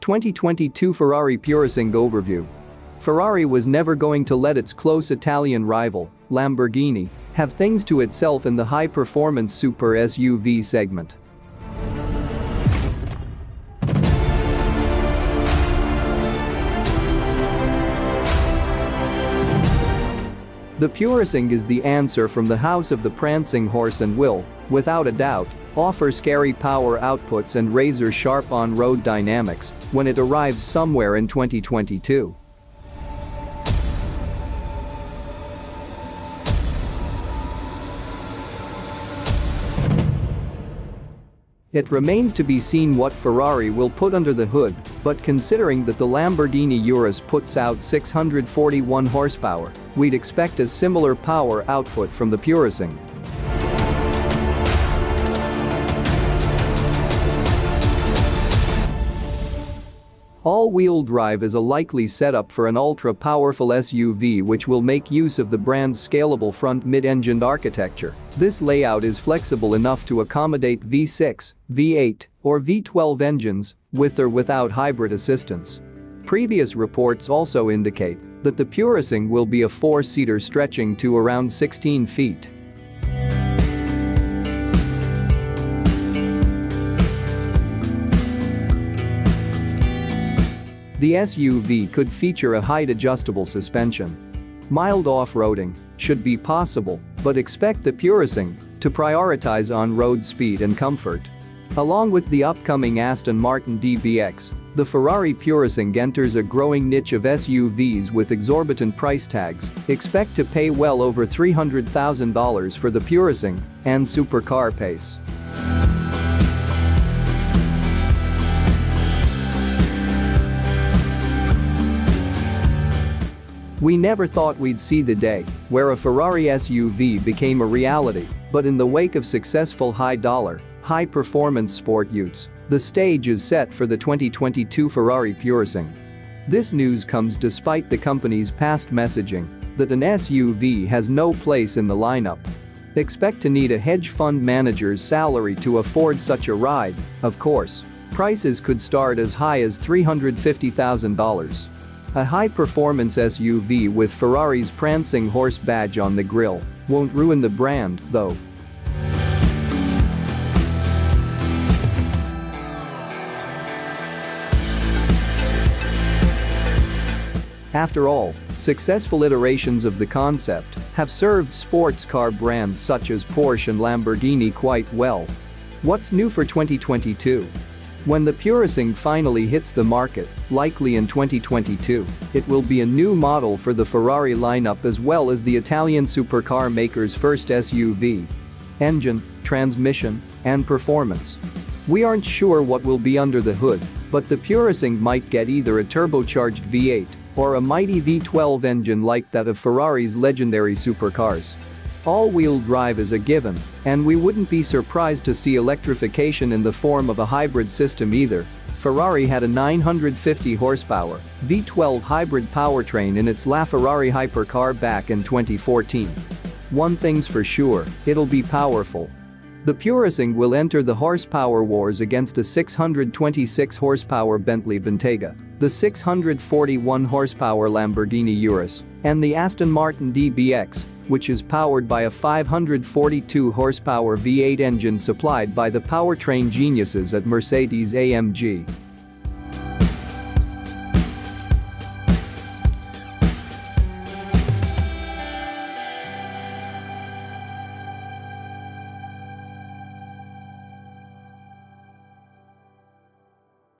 2022 Ferrari Purosangue Overview Ferrari was never going to let its close Italian rival, Lamborghini, have things to itself in the high-performance super SUV segment. The Purosangue is the answer from the house of the prancing horse and will, without a doubt, offer scary power outputs and razor-sharp on-road dynamics when it arrives somewhere in 2022. It remains to be seen what Ferrari will put under the hood, but considering that the Lamborghini Urus puts out 641 horsepower, we'd expect a similar power output from the Purosangue. All-wheel drive is a likely setup for an ultra-powerful SUV which will make use of the brand's scalable front mid-engined architecture. This layout is flexible enough to accommodate V6, V8, or V12 engines, with or without hybrid assistance. Previous reports also indicate that the Purosangue will be a four-seater stretching to around 16 feet. The SUV could feature a height-adjustable suspension. Mild off-roading should be possible, but expect the Purosangue to prioritize on-road speed and comfort. Along with the upcoming Aston Martin DBX, the Ferrari Purosangue enters a growing niche of SUVs with exorbitant price tags. Expect to pay well over $300,000 for the Purosangue and supercar pace. We never thought we'd see the day where a Ferrari SUV became a reality, but in the wake of successful high-dollar, high-performance sport utes, the stage is set for the 2022 Ferrari Purosangue. This news comes despite the company's past messaging that an SUV has no place in the lineup. Expect to need a hedge fund manager's salary to afford such a ride, of course. Prices could start as high as $350,000. A high-performance SUV with Ferrari's prancing horse badge on the grille won't ruin the brand, though. After all, successful iterations of the concept have served sports car brands such as Porsche and Lamborghini quite well. What's new for 2022? When the Purosangue finally hits the market, likely in 2022, it will be a new model for the Ferrari lineup as well as the Italian supercar maker's first SUV. Engine, transmission, and performance. We aren't sure what will be under the hood, but the Purosangue might get either a turbocharged V8 or a mighty V12 engine like that of Ferrari's legendary supercars. All-wheel drive is a given, and we wouldn't be surprised to see electrification in the form of a hybrid system either. Ferrari had a 950 horsepower V12 hybrid powertrain in its LaFerrari hypercar back in 2014. One thing's for sure, it'll be powerful. The Purosangue will enter the horsepower wars against a 626 horsepower Bentley Bentayga, the 641 horsepower Lamborghini Urus, and the Aston Martin DBX, which is powered by a 542 horsepower V8 engine supplied by the powertrain geniuses at Mercedes-AMG.